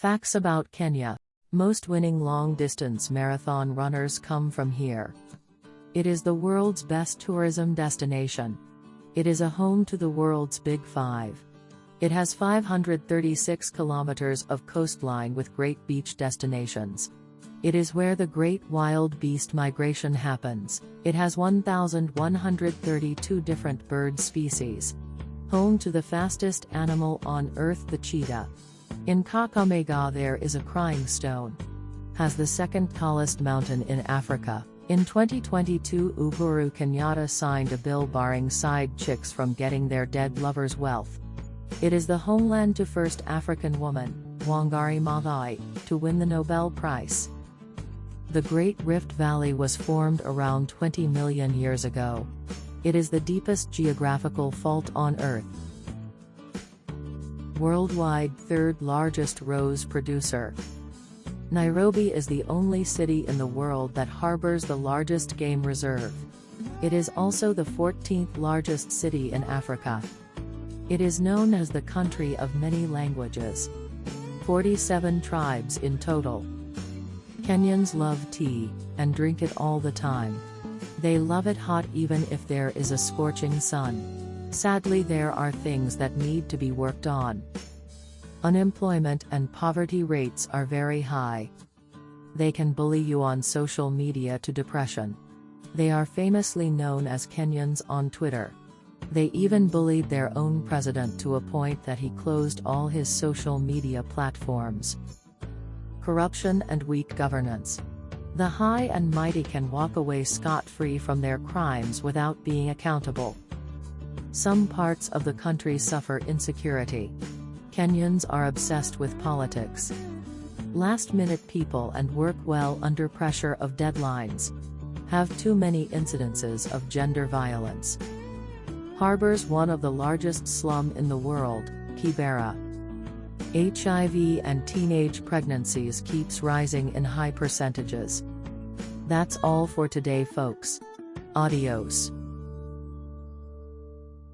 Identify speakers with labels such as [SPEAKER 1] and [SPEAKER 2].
[SPEAKER 1] Facts about Kenya. Most winning long distance marathon runners come from here. It is the world's best tourism destination. It is a home to the world's Big Five. It has 536 kilometers of coastline with great beach destinations. It is where the great wildebeest migration happens. It has 1,132 different bird species. Home to the fastest animal on earth the cheetah. In Kakamega there is a crying stone. Has the second tallest mountain in Africa. In 2022 Uhuru Kenyatta signed a bill barring side chicks from getting their dead lover's wealth. It is the homeland to first African woman, Wangari Maathai, to win the Nobel Prize. The Great Rift Valley was formed around 20 million years ago. It is the deepest geographical fault on Earth. Worldwide third largest rose producer. Nairobi is the only city in the world that harbors the largest game reserve. It is also the 14th largest city in Africa. It is known as the country of many languages. 47 tribes in total. Kenyans love tea, and drink it all the time. They love it hot even if there is a scorching sun. Sadly there are things that need to be worked on. Unemployment and poverty rates are very high. They can bully you on social media to depression. They are famously known as Kenyans on Twitter. They even bullied their own president to a point that he closed all his social media platforms. Corruption and weak governance. The high and mighty can walk away scot-free from their crimes without being accountable. Some parts of the country suffer insecurity. Kenyans are obsessed with politics. Last-minute people and work well under pressure of deadlines. Have too many incidences of gender violence harbors one of the largest slum in the world, Kibera. HIV and teenage pregnancies keeps rising in high percentages. That's all for today folks. Adios.